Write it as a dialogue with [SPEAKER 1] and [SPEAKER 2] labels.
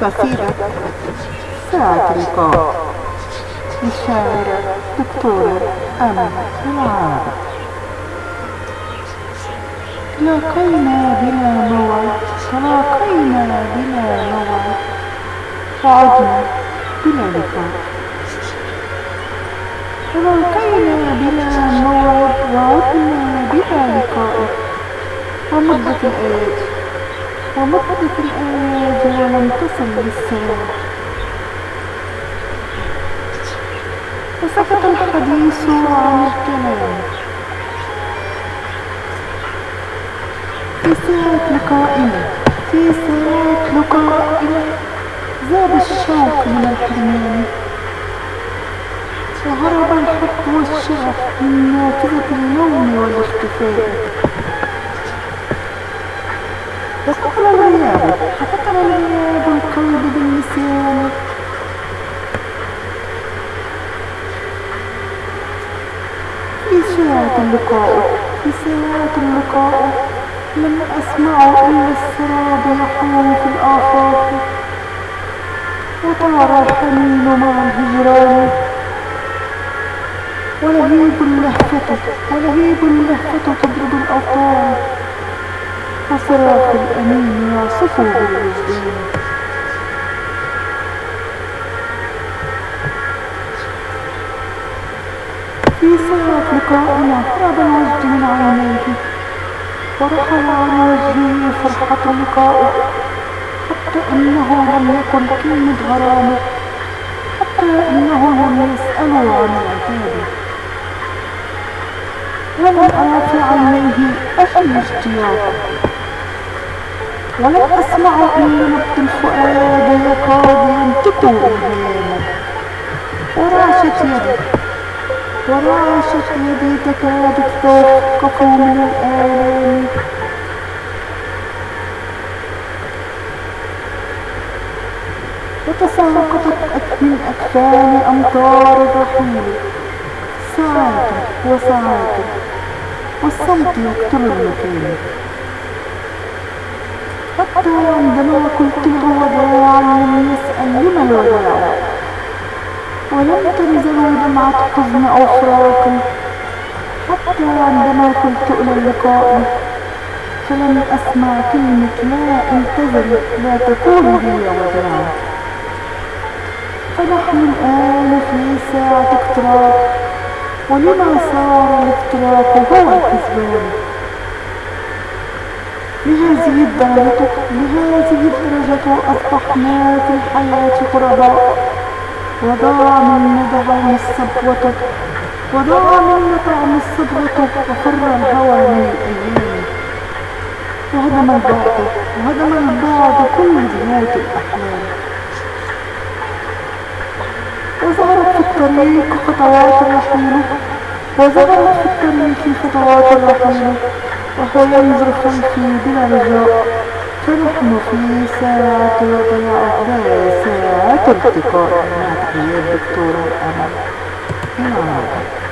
[SPEAKER 1] قصيدة ساعة لقاء للشاعرة دكتورة أمل العابد تلاقينا بلا موعد. تلاقينا بلا موعد. وعدنا بلا لقاء. تلاقينا بلا موعد. وعدنا بلا لقاء. ومدة الآيات. ومدة الآيات ولم تصل للسلام وسكت الحديث عن الكلام. في ساعة لقائنا في ساعة لقائنا زاد الشوق من الحرمان. وهرب الحب والشغف من نافذة النوم والاختفاء. الغياب حفظنا الغياب القلب بالنسيان في اللقاء في اللقاء لم أسمع إلا السراب يحوم في الآفاق وطار الحنين مع الهجران ولهيب اللهفة ولهيب اللهفة تضرب الأوطان وصراخ الأمين يعصف بالوجدان في ساعة لقائنا هرب الوجد من عينيه ورحل عن وجهه فرحة لقائه حتى إنه لم يكن كلمة غرامة. حتى إنه لم يسألوا عن العتاب ولم أرى في عينيه أي اشتياق. ولم أسمع نبض الفؤاد يكاد ينطق إلهاما ورعشت يدي ورعشت يدي تكاد تتوقف من الآلام وتساقطت من أكفان أمطار الرحيل ساعات وساعات والصمت يقتل المكان حتى عندما قلت له وداعا لم يسأل لما الوداع ولم تنزل دمعة حزن أو فراق. حتى عندما قلت إلى اللقاء فلم أسمع كلمة لا انتظر لا تقول لي وداعا فنحن الآن في ساعة اقتراب ولما صار الافتراق هو الحسبان لهذه الدرجة لهذه الدرجة أصبحنا في الحياة غرباء وضاع منا طعم الصبوة وضاع منا طعم الصبوة وفر الهوى من الأيام. وهدم البعد وهدم البعد كل بيوت الأحلام. وظهرت في الطريق خطوات الرحيل وظهرت في الطريق خطوات الرحيل. وهو ينظر خلفي بلا رجاء فنحن في ساعة وضياع ساعة التقاء مع تحيات دكتورة أمل العربي